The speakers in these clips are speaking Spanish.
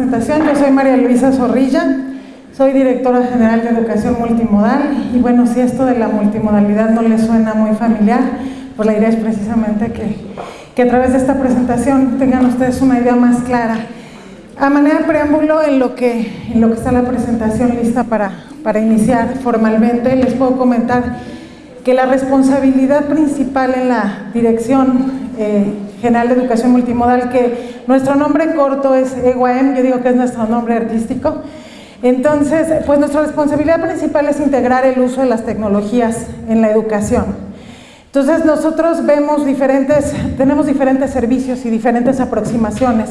presentación. Yo soy María Luisa Zorrilla, soy directora general de Educación Multimodal y bueno, si esto de la multimodalidad no les suena muy familiar, pues la idea es precisamente que, que a través de esta presentación tengan ustedes una idea más clara. A manera de preámbulo, en lo que, en lo que está la presentación lista para, para iniciar formalmente, les puedo comentar que la responsabilidad principal en la Dirección eh, General de Educación Multimodal, que nuestro nombre corto es EGUAM, yo digo que es nuestro nombre artístico, entonces, pues nuestra responsabilidad principal es integrar el uso de las tecnologías en la educación. Entonces nosotros vemos diferentes, tenemos diferentes servicios y diferentes aproximaciones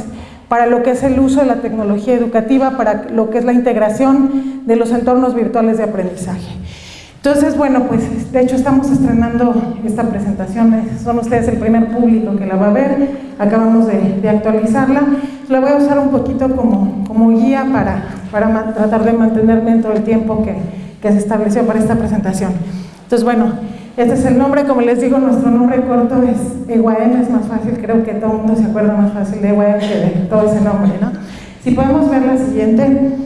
para lo que es el uso de la tecnología educativa, para lo que es la integración de los entornos virtuales de aprendizaje. Entonces, bueno, pues de hecho estamos estrenando esta presentación, son ustedes el primer público que la va a ver, acabamos de, actualizarla, la voy a usar un poquito como, como guía para, para tratar de mantenerme dentro del tiempo que, que se estableció para esta presentación. Entonces, bueno, este es el nombre, como les digo, nuestro nombre corto es EGUAM, es más fácil, creo que todo el mundo se acuerda más fácil de EGUAM que de todo ese nombre, ¿no? Si podemos ver la siguiente.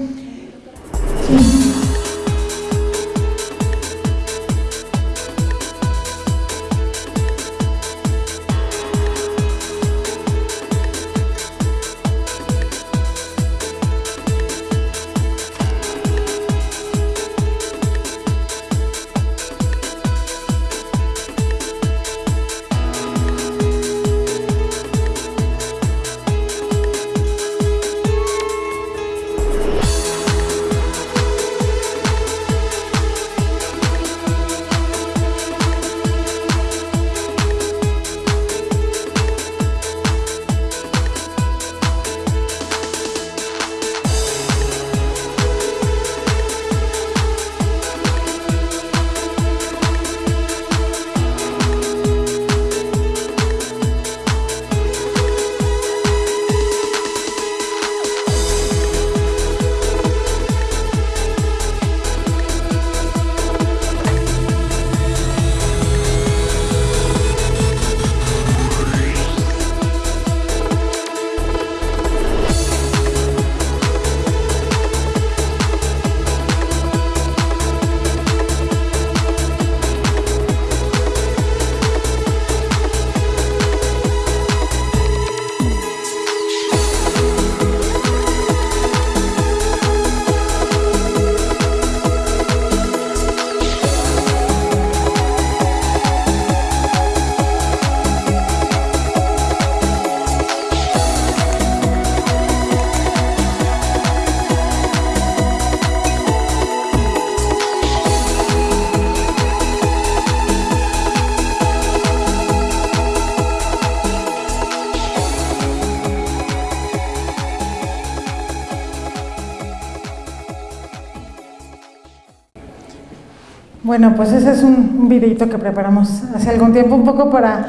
Bueno, pues ese es un, videito que preparamos hace algún tiempo, un poco para,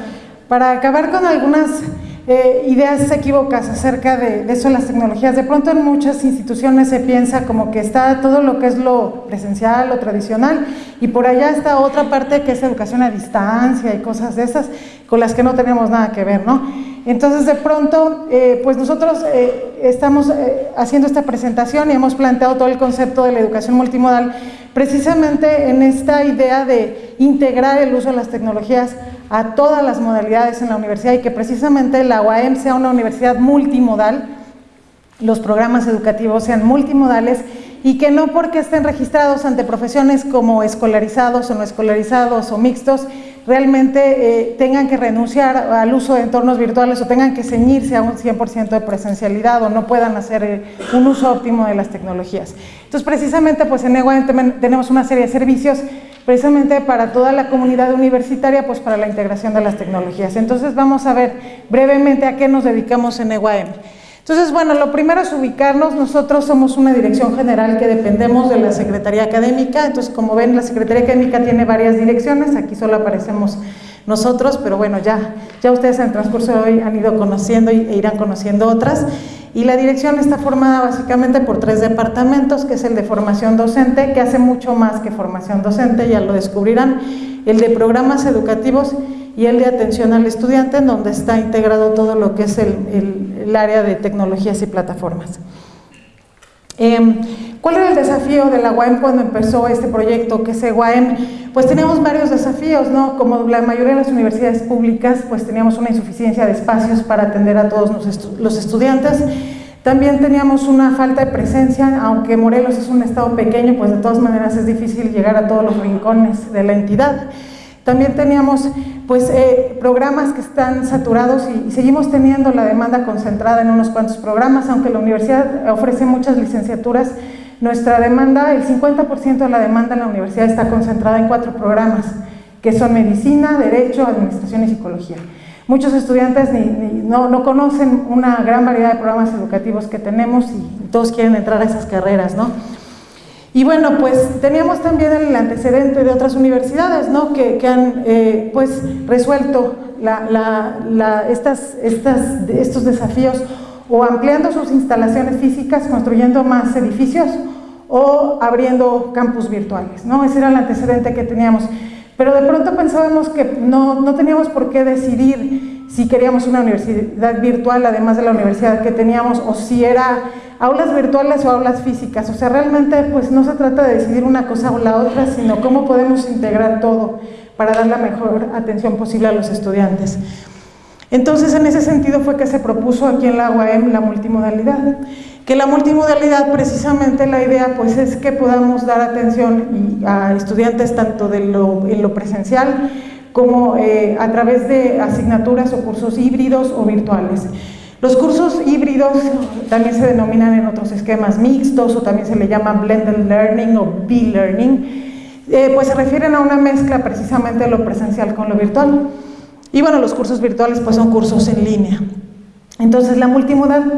para acabar con algunas eh, ideas equívocas acerca de, eso de las tecnologías. De pronto en muchas instituciones se piensa como que está todo lo que es lo presencial, lo tradicional, y por allá está otra parte que es educación a distancia y cosas de esas con las que no tenemos nada que ver, ¿no? Entonces de pronto, eh, pues nosotros eh, estamos haciendo esta presentación y hemos planteado todo el concepto de la educación multimodal precisamente en esta idea de integrar el uso de las tecnologías a todas las modalidades en la universidad y que precisamente la UAM sea una universidad multimodal, los programas educativos sean multimodales y que no porque estén registrados ante profesiones como escolarizados o no escolarizados o mixtos, realmente eh, tengan que renunciar al uso de entornos virtuales o tengan que ceñirse a un 100% de presencialidad o no puedan hacer eh, un uso óptimo de las tecnologías. Entonces, precisamente, pues en EGUA tenemos una serie de servicios precisamente para toda la comunidad universitaria, pues para la integración de las tecnologías. Entonces, vamos a ver brevemente a qué nos dedicamos en EGUAM. Entonces, bueno, lo primero es ubicarnos, nosotros somos una dirección general que dependemos de la Secretaría Académica, entonces como ven la Secretaría Académica tiene varias direcciones, aquí solo aparecemos nosotros, pero bueno, ya, ya ustedes en el transcurso de hoy han ido conociendo e irán conociendo otras, y la dirección está formada básicamente por tres departamentos, que es el de formación docente, que hace mucho más que formación docente, ya lo descubrirán, el de programas educativos y el de atención al estudiante, en donde está integrado todo lo que es el, área de tecnologías y plataformas. Em, ¿Cuál era el desafío de la UAM cuando empezó este proyecto? Que es UAM, pues teníamos varios desafíos, ¿no? Como la mayoría de las universidades públicas, pues teníamos una insuficiencia de espacios para atender a todos los estudiantes. También teníamos una falta de presencia, aunque Morelos es un estado pequeño, pues de todas maneras es difícil llegar a todos los rincones de la entidad. También teníamos pues, eh, programas que están saturados y, seguimos teniendo la demanda concentrada en unos cuantos programas, aunque la universidad ofrece muchas licenciaturas, nuestra demanda, el 50% de la demanda en la universidad está concentrada en cuatro programas, que son Medicina, Derecho, Administración y Psicología. Muchos estudiantes no, no, conocen una gran variedad de programas educativos que tenemos y todos quieren entrar a esas carreras, ¿no? Y bueno, pues teníamos también el antecedente de otras universidades ¿no? que, han eh, pues, resuelto estas, estos desafíos o ampliando sus instalaciones físicas, construyendo más edificios o abriendo campus virtuales. ¿no? Ese era el antecedente que teníamos. Pero de pronto pensábamos que no, no teníamos por qué decidir si queríamos una universidad virtual, además de la universidad que teníamos, o si era aulas virtuales o aulas físicas. O sea, realmente pues no se trata de decidir una cosa o la otra, sino cómo podemos integrar todo para dar la mejor atención posible a los estudiantes. Entonces, en ese sentido fue que se propuso aquí en la UAM la multimodalidad. Que la multimodalidad, precisamente la idea pues es que podamos dar atención a estudiantes tanto de lo, en lo presencial como eh, a través de asignaturas o cursos híbridos o virtuales. Los cursos híbridos también se denominan en otros esquemas mixtos o también se le llama blended learning o b-learning, eh, pues se refieren a una mezcla precisamente de lo presencial con lo virtual. Y bueno, los cursos virtuales pues son cursos en línea. Entonces la,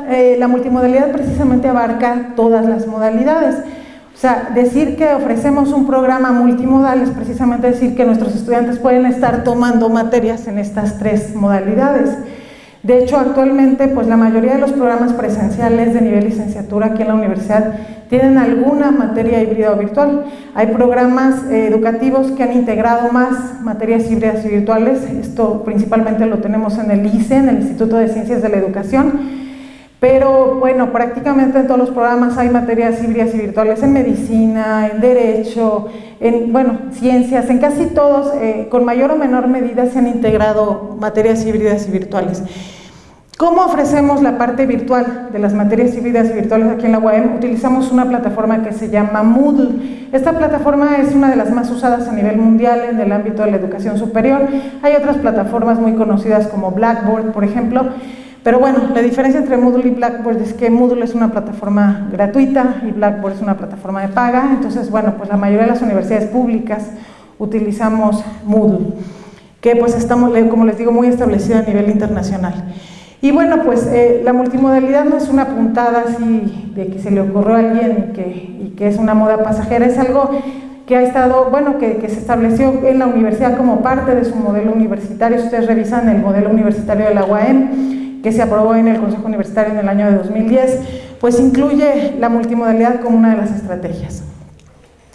eh, la multimodalidad precisamente abarca todas las modalidades. O sea, decir que ofrecemos un programa multimodal es precisamente decir que nuestros estudiantes pueden estar tomando materias en estas tres modalidades. De hecho, actualmente, pues la mayoría de los programas presenciales de nivel licenciatura aquí en la universidad tienen alguna materia híbrida o virtual. Hay programas eh, educativos que han integrado más materias híbridas y virtuales, esto principalmente lo tenemos en el ICE, en el Instituto de Ciencias de la Educación, pero bueno, prácticamente en todos los programas hay materias híbridas y virtuales en medicina, en derecho, en bueno, ciencias, en casi todos, eh, con mayor o menor medida se han integrado materias híbridas y virtuales. ¿Cómo ofrecemos la parte virtual de las materias híbridas y virtuales aquí en la UAM? Utilizamos una plataforma que se llama Moodle. Esta plataforma es una de las más usadas a nivel mundial en el ámbito de la educación superior. Hay otras plataformas muy conocidas como Blackboard, por ejemplo, pero bueno, la diferencia entre Moodle y Blackboard es que Moodle es una plataforma gratuita y Blackboard es una plataforma de paga, entonces bueno, pues la mayoría de las universidades públicas utilizamos Moodle, que pues estamos, como les digo, muy establecida a nivel internacional. Y bueno, pues eh, la multimodalidad no es una puntada así de que se le ocurrió a alguien y que, y que es una moda pasajera, es algo que ha estado, bueno, que, se estableció en la universidad como parte de su modelo universitario. Si ustedes revisan el modelo universitario de la UAM, que se aprobó en el Consejo Universitario en el año de 2010, pues incluye la multimodalidad como una de las estrategias.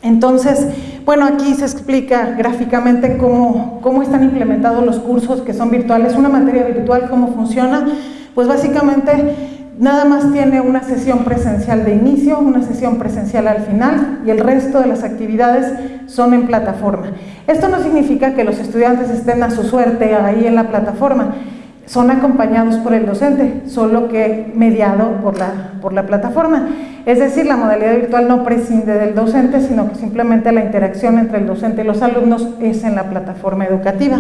Entonces, bueno, aquí se explica gráficamente cómo, cómo, están implementados los cursos que son virtuales. Una materia virtual, ¿cómo funciona? Pues básicamente nada más tiene una sesión presencial de inicio, una sesión presencial al final y el resto de las actividades son en plataforma. Esto no significa que los estudiantes estén a su suerte ahí en la plataforma, son acompañados por el docente, solo que mediado por la, por la plataforma. Es decir, la modalidad virtual no prescinde del docente, sino que simplemente la interacción entre el docente y los alumnos es en la plataforma educativa.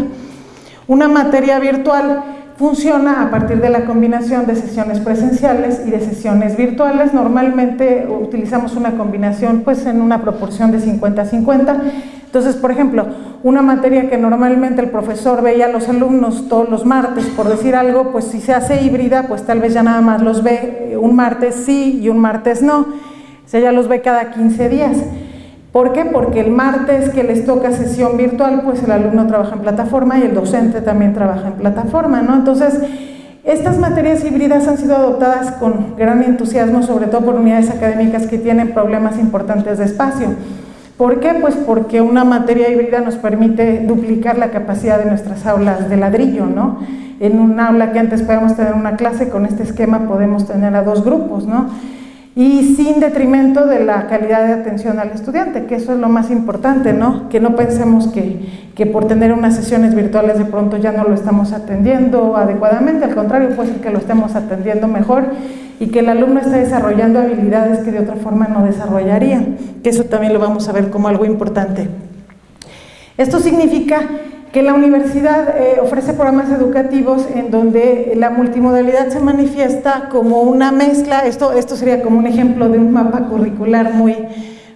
Una materia virtual funciona a partir de la combinación de sesiones presenciales y de sesiones virtuales. Normalmente utilizamos una combinación pues en una proporción de 50-50 entonces, por ejemplo, una materia que normalmente el profesor veía a los alumnos todos los martes, por decir algo, pues si se hace híbrida, pues tal vez ya nada más los ve un martes sí y un martes no. O sea, ya los ve cada 15 días. ¿Por qué? Porque el martes que les toca sesión virtual, pues el alumno trabaja en plataforma y el docente también trabaja en plataforma, ¿no? Entonces, estas materias híbridas han sido adoptadas con gran entusiasmo, sobre todo por unidades académicas que tienen problemas importantes de espacio. ¿Por qué? Pues porque una materia híbrida nos permite duplicar la capacidad de nuestras aulas de ladrillo, ¿no? En un aula que antes podíamos tener una clase, con este esquema podemos tener a dos grupos, ¿no? Y sin detrimento de la calidad de atención al estudiante, que eso es lo más importante, ¿no? Que no pensemos que, que por tener unas sesiones virtuales de pronto ya no lo estamos atendiendo adecuadamente, al contrario, puede ser que lo estemos atendiendo mejor y que el alumno está desarrollando habilidades que de otra forma no desarrollaría, que eso también lo vamos a ver como algo importante. Esto significa que la universidad eh, ofrece programas educativos en donde la multimodalidad se manifiesta como una mezcla, esto, esto sería como un ejemplo de un mapa curricular muy,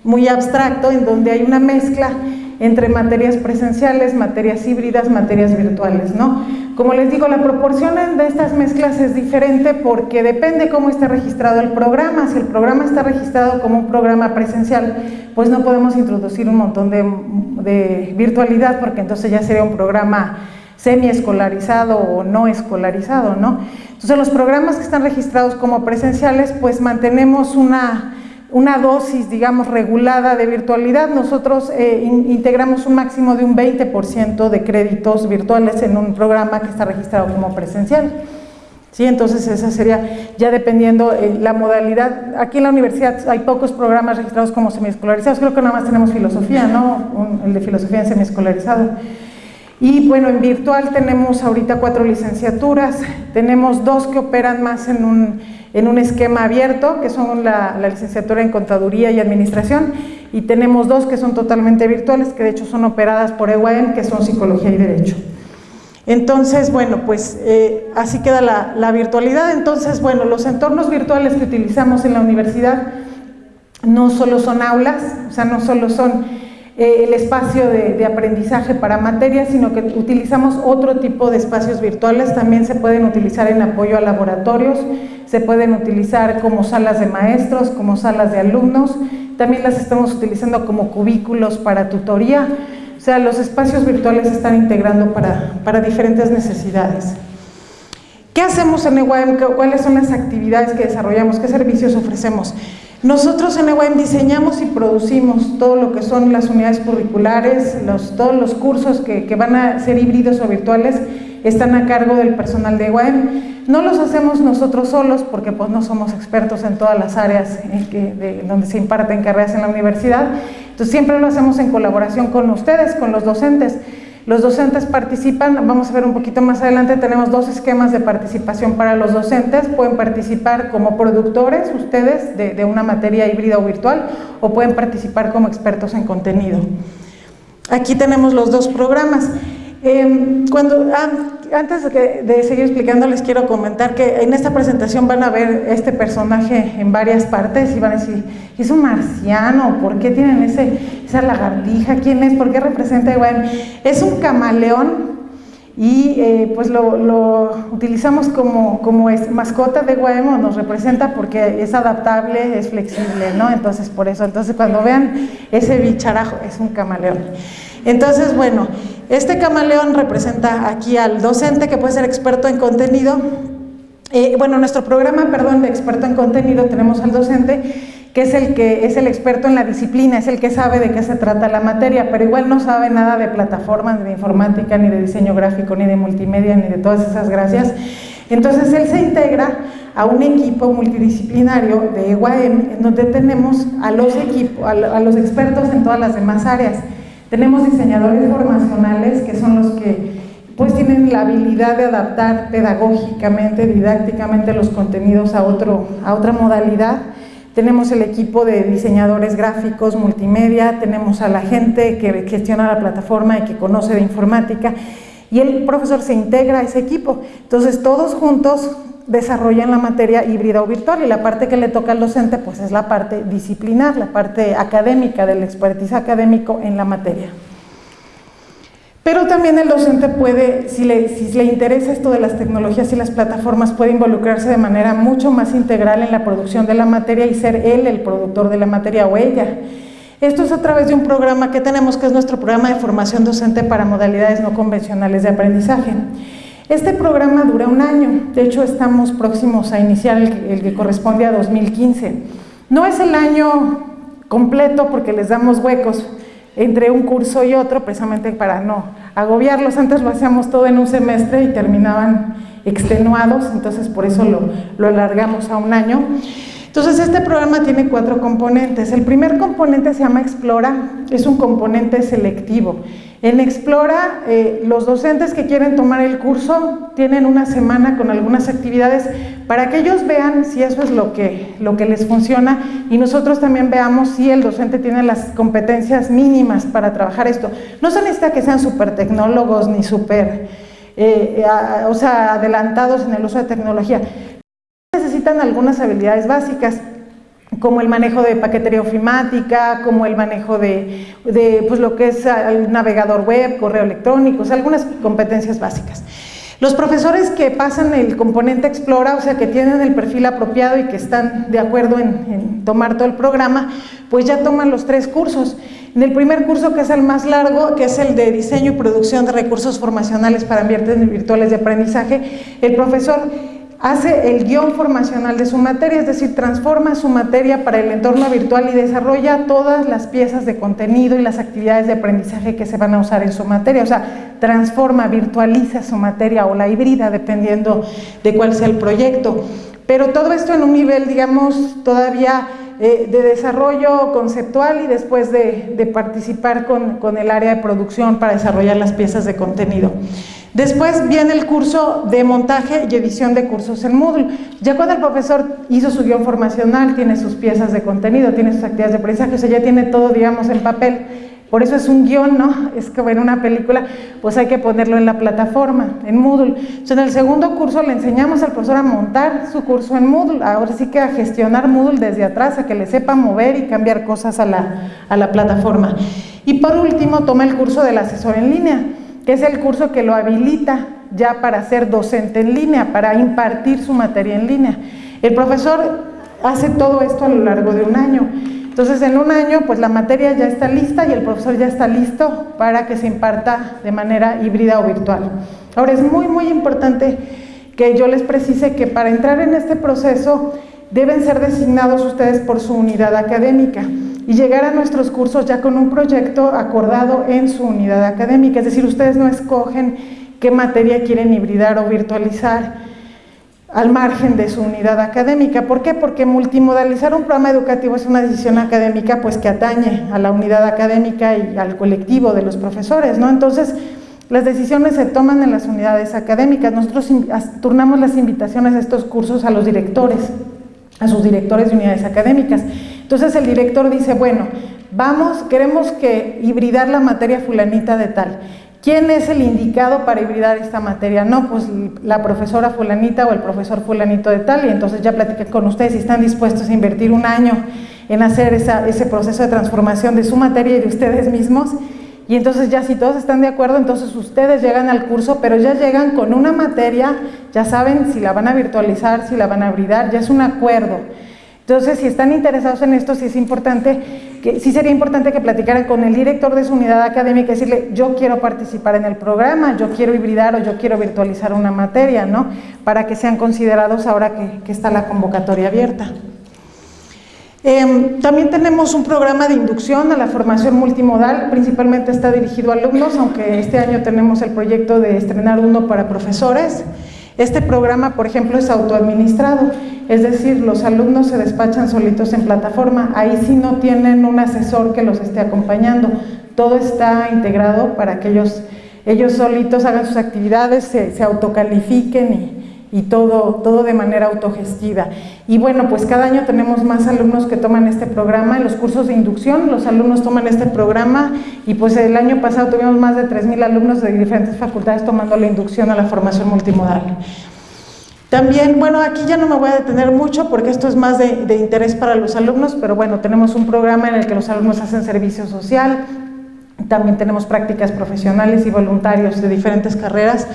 muy abstracto, en donde hay una mezcla entre materias presenciales, materias híbridas, materias virtuales, ¿no? Como les digo, la proporción de estas mezclas es diferente porque depende cómo esté registrado el programa. Si el programa está registrado como un programa presencial, pues no podemos introducir un montón de, de virtualidad porque entonces ya sería un programa semi-escolarizado o no escolarizado, ¿no? Entonces los programas que están registrados como presenciales, pues mantenemos una una dosis, digamos, regulada de virtualidad, nosotros eh, integramos un máximo de un 20% de créditos virtuales en un programa que está registrado como presencial. ¿Sí? Entonces esa sería, ya dependiendo eh, la modalidad, aquí en la universidad hay pocos programas registrados como semiescolarizados, creo que nada más tenemos filosofía, ¿no? el de filosofía en semiescolarizado. Y bueno, en virtual tenemos ahorita cuatro licenciaturas, tenemos dos que operan más en un en un esquema abierto, que son la, licenciatura en Contaduría y Administración, y tenemos dos que son totalmente virtuales, que de hecho son operadas por EUAM, que son Psicología y Derecho. Entonces, bueno, pues eh, así queda la, la, virtualidad. Entonces, bueno, los entornos virtuales que utilizamos en la universidad no solo son aulas, o sea, no solo son eh, el espacio de, aprendizaje para materias, sino que utilizamos otro tipo de espacios virtuales, también se pueden utilizar en apoyo a laboratorios, se pueden utilizar como salas de maestros, como salas de alumnos, también las estamos utilizando como cubículos para tutoría, o sea, los espacios virtuales se están integrando para, para diferentes necesidades. ¿Qué hacemos en EWAM? ¿Cuáles son las actividades que desarrollamos? ¿Qué servicios ofrecemos? Nosotros en EWAM diseñamos y producimos todo lo que son las unidades curriculares, todos los cursos que, van a ser híbridos o virtuales están a cargo del personal de EWAM. No los hacemos nosotros solos porque pues no somos expertos en todas las áreas donde se imparten carreras en la universidad, entonces siempre lo hacemos en colaboración con ustedes, con los docentes. Los docentes participan, vamos a ver un poquito más adelante, tenemos dos esquemas de participación para los docentes, pueden participar como productores ustedes de, una materia híbrida o virtual o pueden participar como expertos en contenido. Aquí tenemos los dos programas. Em, cuando, ah, antes de, seguir explicando les quiero comentar que en esta presentación van a ver este personaje en varias partes y van a decir, ¿es un marciano? ¿Por qué tienen ese, esa lagartija? ¿Quién es? ¿Por qué representa? Bueno, es un camaleón y eh, pues lo, utilizamos como, como mascota de Guaemo, nos representa porque es adaptable, es flexible, ¿no? Entonces por eso, entonces cuando vean ese bicharajo, es un camaleón. Entonces, bueno, este camaleón representa aquí al docente que puede ser experto en contenido. Eh, bueno, nuestro programa, perdón, de experto en contenido tenemos al docente que es el que es el experto en la disciplina, es el que sabe de qué se trata la materia, pero igual no sabe nada de plataformas, ni de informática, ni de diseño gráfico, ni de multimedia, ni de todas esas gracias. Entonces él se integra a un equipo multidisciplinario de EUAM, en donde tenemos a los, equipos, a los expertos en todas las demás áreas. Tenemos diseñadores formacionales que son los que pues tienen la habilidad de adaptar pedagógicamente, didácticamente los contenidos a, otro, a otra modalidad. Tenemos el equipo de diseñadores gráficos, multimedia, tenemos a la gente que gestiona la plataforma y que conoce de informática y el profesor se integra a ese equipo. Entonces todos juntos desarrollan la materia híbrida o virtual y la parte que le toca al docente pues es la parte disciplinar, la parte académica, del expertise académico en la materia. Pero también el docente puede, si le, si le interesa esto de las tecnologías y las plataformas, puede involucrarse de manera mucho más integral en la producción de la materia y ser él el productor de la materia o ella. Esto es a través de un programa que tenemos, que es nuestro programa de formación docente para modalidades no convencionales de aprendizaje. Este programa dura un año, de hecho estamos próximos a iniciar el, que corresponde a 2015. No es el año completo porque les damos huecos entre un curso y otro precisamente para no agobiarlos, antes lo hacíamos todo en un semestre y terminaban extenuados, entonces por eso lo, lo alargamos a un año. Entonces este programa tiene cuatro componentes. El primer componente se llama Explora, es un componente selectivo. En Explora, eh, los docentes que quieren tomar el curso tienen una semana con algunas actividades para que ellos vean si eso es lo que, lo que les funciona y nosotros también veamos si el docente tiene las competencias mínimas para trabajar esto. No se necesita que sean súper tecnólogos ni súper eh, o sea, adelantados en el uso de tecnología. Necesitan algunas habilidades básicas como el manejo de paquetería ofimática, como el manejo de, pues lo que es el navegador web, correo electrónico, algunas competencias básicas. Los profesores que pasan el componente Explora, o sea, que tienen el perfil apropiado y que están de acuerdo en, tomar todo el programa, pues ya toman los tres cursos. En el primer curso, que es el más largo, que es el de diseño y producción de recursos formacionales para ambientes virtuales de aprendizaje, el profesor hace el guion formacional de su materia, es decir, transforma su materia para el entorno virtual y desarrolla todas las piezas de contenido y las actividades de aprendizaje que se van a usar en su materia, o sea, transforma, virtualiza su materia o la híbrida, dependiendo de cuál sea el proyecto. Pero todo esto en un nivel, digamos, todavía eh, de desarrollo conceptual y después de, participar con, con el área de producción para desarrollar las piezas de contenido. Después viene el curso de montaje y edición de cursos en Moodle. Ya cuando el profesor hizo su guion formacional, tiene sus piezas de contenido, tiene sus actividades de aprendizaje, o sea, ya tiene todo, digamos, en papel. Por eso es un guion, ¿no? Es que en una película, pues hay que ponerlo en la plataforma, en Moodle. Entonces, en el segundo curso le enseñamos al profesor a montar su curso en Moodle, ahora sí que a gestionar Moodle desde atrás, a que le sepa mover y cambiar cosas a la, a la plataforma. Y por último, toma el curso del asesor en línea que es el curso que lo habilita ya para ser docente en línea, para impartir su materia en línea. El profesor hace todo esto a lo largo de un año. Entonces, en un año, pues la materia ya está lista y el profesor ya está listo para que se imparta de manera híbrida o virtual. Ahora, es muy, muy importante que yo les precise que para entrar en este proceso deben ser designados ustedes por su unidad académica y llegar a nuestros cursos ya con un proyecto acordado en su unidad académica, es decir, ustedes no escogen qué materia quieren hibridar o virtualizar al margen de su unidad académica. ¿Por qué? Porque multimodalizar un programa educativo es una decisión académica pues que atañe a la unidad académica y al colectivo de los profesores, ¿no? Entonces, las decisiones se toman en las unidades académicas. Nosotros turnamos las invitaciones a estos cursos a los directores, a sus directores de unidades académicas. Entonces el director dice, bueno, vamos, queremos que hibridar la materia fulanita de tal. ¿Quién es el indicado para hibridar esta materia? No, pues la profesora fulanita o el profesor fulanito de tal, y entonces ya platiqué con ustedes si están dispuestos a invertir un año en hacer ese proceso de transformación de su materia y de ustedes mismos, y entonces ya si todos están de acuerdo, entonces ustedes llegan al curso, pero ya llegan con una materia, ya saben si la van a virtualizar, si la van a hibridar, ya es un acuerdo. Entonces, si están interesados en esto, sí es importante, sí sería importante que platicaran con el director de su unidad académica y decirle, yo quiero participar en el programa, yo quiero hibridar o yo quiero virtualizar una materia, ¿no? Para que sean considerados ahora que, está la convocatoria abierta. Em, también tenemos un programa de inducción a la formación multimodal, principalmente está dirigido a alumnos, aunque este año tenemos el proyecto de estrenar uno para profesores. Este programa, por ejemplo, es autoadministrado, es decir, los alumnos se despachan solitos en plataforma, ahí sí no tienen un asesor que los esté acompañando, todo está integrado para que ellos, ellos solitos hagan sus actividades, se, se autocalifiquen y, y todo, todo de manera autogestiva. Y bueno, pues cada año tenemos más alumnos que toman este programa, en los cursos de inducción los alumnos toman este programa y pues el año pasado tuvimos más de 3.000 alumnos de diferentes facultades tomando la inducción a la formación multimodal. También, bueno, aquí ya no me voy a detener mucho porque esto es más de, de interés para los alumnos, pero bueno, tenemos un programa en el que los alumnos hacen servicio social, también tenemos prácticas profesionales y voluntarios de diferentes carreras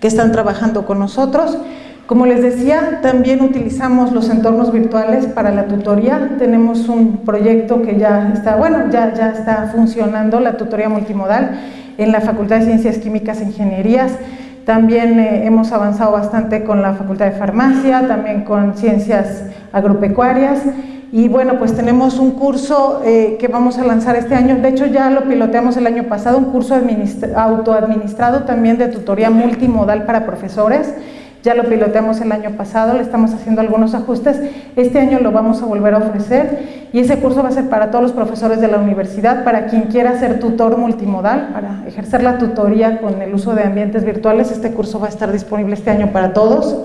que están trabajando con nosotros. Como les decía, también utilizamos los entornos virtuales para la tutoría. Tenemos un proyecto que ya está, bueno, ya, ya está funcionando, la tutoría multimodal, en la Facultad de Ciencias Químicas e Ingenierías. También eh, hemos avanzado bastante con la Facultad de Farmacia, también con Ciencias Agropecuarias. Y bueno, pues tenemos un curso eh, que vamos a lanzar este año, de hecho ya lo piloteamos el año pasado, un curso autoadministrado también de tutoría multimodal para profesores, ya lo piloteamos el año pasado, le estamos haciendo algunos ajustes, este año lo vamos a volver a ofrecer y ese curso va a ser para todos los profesores de la universidad, para quien quiera ser tutor multimodal, para ejercer la tutoría con el uso de ambientes virtuales, este curso va a estar disponible este año para todos.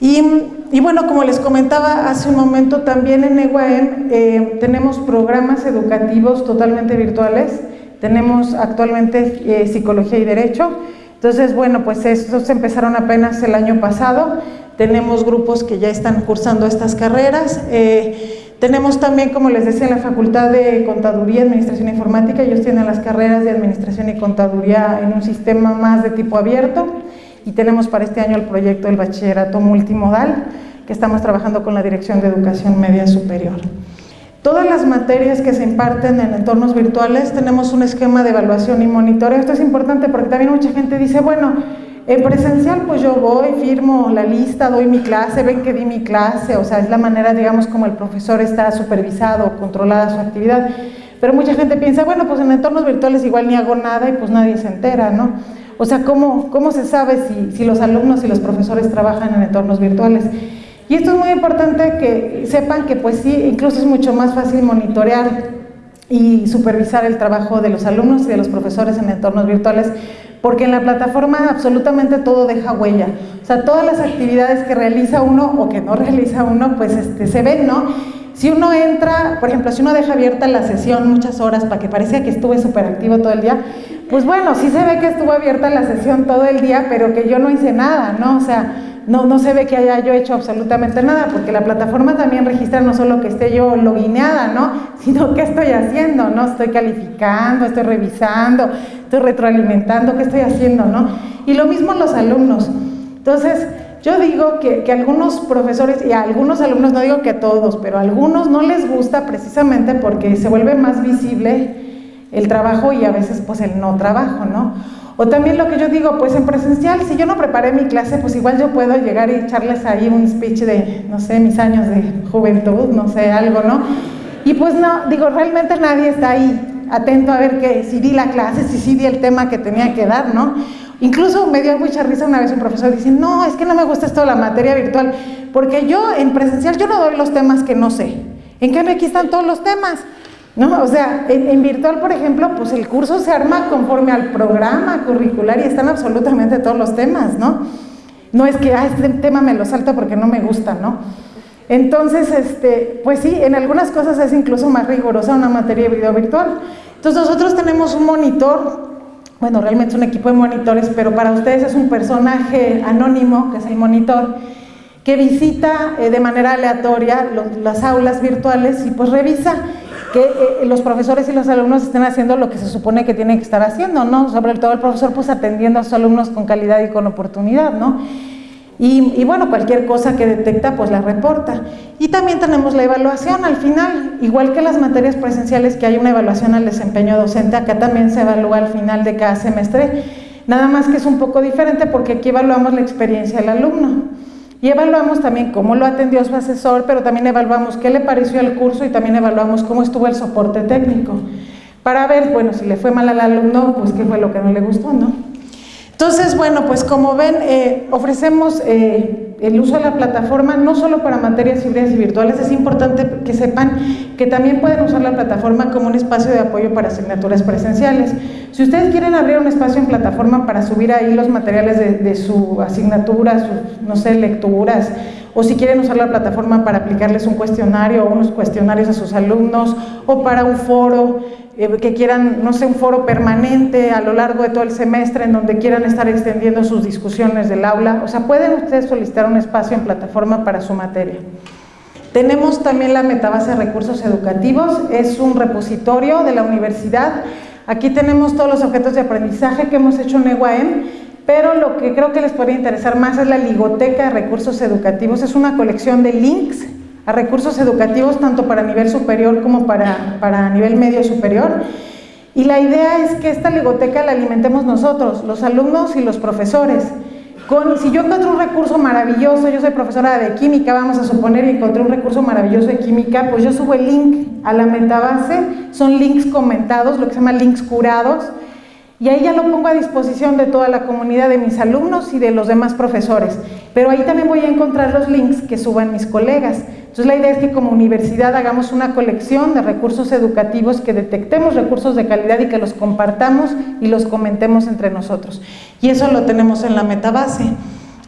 Y, bueno, como les comentaba hace un momento, también en EGUAEM eh, tenemos programas educativos totalmente virtuales, tenemos actualmente eh, Psicología y Derecho, entonces bueno, pues estos empezaron apenas el año pasado, tenemos grupos que ya están cursando estas carreras, eh, tenemos también, como les decía, la Facultad de Contaduría y Administración Informática, ellos tienen las carreras de Administración y Contaduría en un sistema más de tipo abierto, y tenemos para este año el proyecto del bachillerato multimodal que estamos trabajando con la Dirección de Educación Media Superior. Todas las materias que se imparten en entornos virtuales tenemos un esquema de evaluación y monitoreo. Esto es importante porque también mucha gente dice, bueno, en presencial pues yo voy, firmo la lista, doy mi clase, ven que di mi clase, o sea, es la manera, digamos, como el profesor está supervisado, controlada su actividad. Pero mucha gente piensa, bueno, pues en entornos virtuales igual ni hago nada y pues nadie se entera, ¿no? O sea, ¿cómo, cómo se sabe si, los alumnos y los profesores trabajan en entornos virtuales? Y esto es muy importante que sepan que pues sí, incluso es mucho más fácil monitorear y supervisar el trabajo de los alumnos y de los profesores en entornos virtuales porque en la plataforma absolutamente todo deja huella. O sea, todas las actividades que realiza uno o que no realiza uno, pues este, se ven, ¿no? Si uno entra, por ejemplo, si uno deja abierta la sesión muchas horas para que parecía que estuve súper activo todo el día, pues bueno, sí se ve que estuvo abierta la sesión todo el día, pero que yo no hice nada, ¿no? O sea, no, no se ve que haya yo hecho absolutamente nada, porque la plataforma también registra no solo que esté yo logineada, ¿no? Sino qué estoy haciendo, ¿no? Estoy calificando, estoy revisando, estoy retroalimentando, ¿qué estoy haciendo, no? Y lo mismo los alumnos. Entonces, yo digo que, algunos profesores y a algunos alumnos, no digo que a todos, pero a algunos no les gusta precisamente porque se vuelve más visible el trabajo y a veces pues el no trabajo, ¿no? O también lo que yo digo, pues en presencial, si yo no preparé mi clase, pues igual yo puedo llegar y echarles ahí un speech de, no sé, mis años de juventud, no sé, algo, ¿no? Y pues no, digo, realmente nadie está ahí atento a ver que si di la clase, si sí di el tema que tenía que dar, ¿no? Incluso me dio mucha risa una vez un profesor dice, no, es que no me gusta esto de la materia virtual, porque yo en presencial yo no doy los temas que no sé. En cambio aquí están todos los temas. ¿no? O sea, en, virtual, por ejemplo, pues el curso se arma conforme al programa curricular y están absolutamente todos los temas, ¿no? No es que, ah, este tema me lo salto porque no me gusta, ¿no? Entonces, este, pues sí, en algunas cosas es incluso más rigurosa una materia de video virtual. Entonces nosotros tenemos un monitor, bueno, realmente es un equipo de monitores, pero para ustedes es un personaje anónimo, que es el monitor, que visita eh, de manera aleatoria las aulas virtuales y pues revisa que eh, los profesores y los alumnos estén haciendo lo que se supone que tienen que estar haciendo, ¿no? Sobre todo el profesor pues atendiendo a sus alumnos con calidad y con oportunidad, ¿no? Y, bueno, cualquier cosa que detecta pues la reporta. Y también tenemos la evaluación al final, igual que las materias presenciales que hay una evaluación al desempeño docente, acá también se evalúa al final de cada semestre, nada más que es un poco diferente porque aquí evaluamos la experiencia del alumno. Y evaluamos también cómo lo atendió su asesor, pero también evaluamos qué le pareció el curso y también evaluamos cómo estuvo el soporte técnico. Para ver, bueno, si le fue mal al alumno, pues qué fue lo que no le gustó, ¿no? Entonces, bueno, pues como ven, eh, ofrecemos eh, el uso de la plataforma no solo para materias híbridas y virtuales, es importante que sepan que también pueden usar la plataforma como un espacio de apoyo para asignaturas presenciales. Si ustedes quieren abrir un espacio en plataforma para subir ahí los materiales de, de su asignatura, sus, no sé, lecturas, o si quieren usar la plataforma para aplicarles un cuestionario o unos cuestionarios a sus alumnos, o para un foro, eh, que quieran, no sé, un foro permanente a lo largo de todo el semestre en donde quieran estar extendiendo sus discusiones del aula, o sea, pueden ustedes solicitar un espacio en plataforma para su materia. Tenemos también la metabase de recursos educativos, es un repositorio de la universidad, aquí tenemos todos los objetos de aprendizaje que hemos hecho en EUAM, pero lo que creo que les podría interesar más es la ligoteca de recursos educativos, es una colección de links a recursos educativos tanto para nivel superior como para, para nivel medio superior. Y la idea es que esta ligoteca la alimentemos nosotros, los alumnos y los profesores. Si yo encuentro un recurso maravilloso, yo soy profesora de química, vamos a suponer, y encontré un recurso maravilloso de química, pues yo subo el link a la metabase, son links comentados, lo que se llama links curados, y ahí ya lo pongo a disposición de toda la comunidad de mis alumnos y de los demás profesores. Pero ahí también voy a encontrar los links que suban mis colegas. Entonces la idea es que como universidad hagamos una colección de recursos educativos, que detectemos recursos de calidad y que los compartamos y los comentemos entre nosotros. Y eso lo tenemos en la metabase.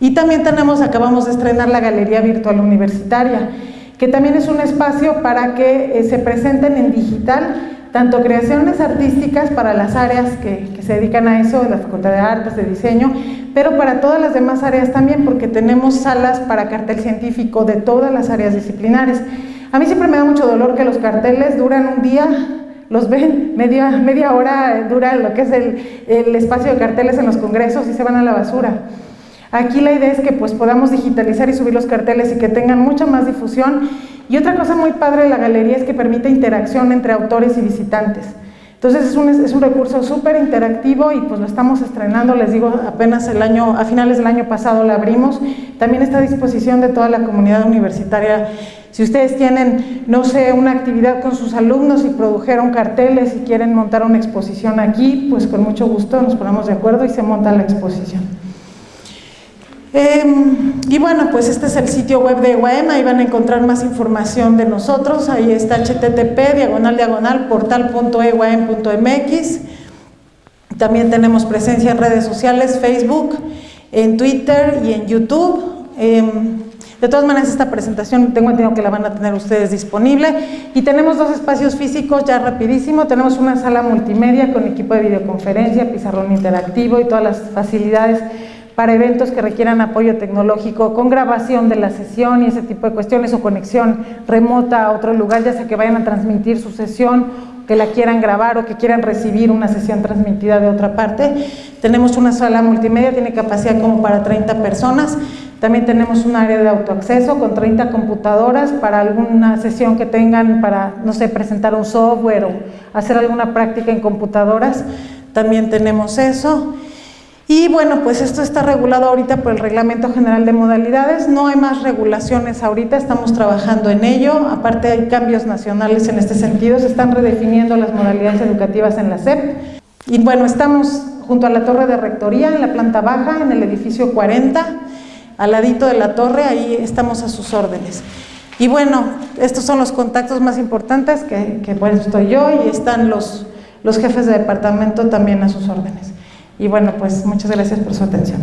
Y también tenemos, acabamos de estrenar la Galería Virtual Universitaria, que también es un espacio para que eh, se presenten en digital tanto creaciones artísticas para las áreas que, se dedican a eso, de la Facultad de Artes, de Diseño, pero para todas las demás áreas también, porque tenemos salas para cartel científico de todas las áreas disciplinares. A mí siempre me da mucho dolor que los carteles duran un día, los ven, media, media hora dura lo que es el, el espacio de carteles en los congresos y se van a la basura. Aquí la idea es que pues podamos digitalizar y subir los carteles y que tengan mucha más difusión y otra cosa muy padre de la galería es que permite interacción entre autores y visitantes. Entonces es un, es un recurso súper interactivo y pues lo estamos estrenando, les digo, apenas el año, a finales del año pasado lo abrimos. También está a disposición de toda la comunidad universitaria. Si ustedes tienen, no sé, una actividad con sus alumnos y produjeron carteles y quieren montar una exposición aquí, pues con mucho gusto nos ponemos de acuerdo y se monta la exposición. Em, y bueno, pues este es el sitio web de EYM, ahí van a encontrar más información de nosotros, ahí está http diagonal diagonal portal.eym.mx también tenemos presencia en redes sociales, Facebook, en Twitter y en YouTube. Em, de todas maneras, esta presentación tengo entendido que la van a tener ustedes disponible. Y tenemos dos espacios físicos ya rapidísimo. Tenemos una sala multimedia con equipo de videoconferencia, pizarrón interactivo y todas las facilidades para eventos que requieran apoyo tecnológico con grabación de la sesión y ese tipo de cuestiones o conexión remota a otro lugar, ya sea que vayan a transmitir su sesión, que la quieran grabar o que quieran recibir una sesión transmitida de otra parte. Tenemos una sala multimedia, tiene capacidad como para 30 personas. También tenemos un área de autoacceso con 30 computadoras para alguna sesión que tengan para, no sé, presentar un software o hacer alguna práctica en computadoras. También tenemos eso. Y bueno, pues esto está regulado ahorita por el Reglamento General de Modalidades, no hay más regulaciones ahorita, estamos trabajando en ello, aparte hay cambios nacionales en este sentido, se están redefiniendo las modalidades educativas en la SEP. Y bueno, estamos junto a la torre de rectoría, en la planta baja, en el edificio 40, al ladito de la torre, ahí estamos a sus órdenes. Y bueno, estos son los contactos más importantes, que, que por estoy yo, y están los, los jefes de departamento también a sus órdenes. Y bueno, pues muchas gracias por su atención.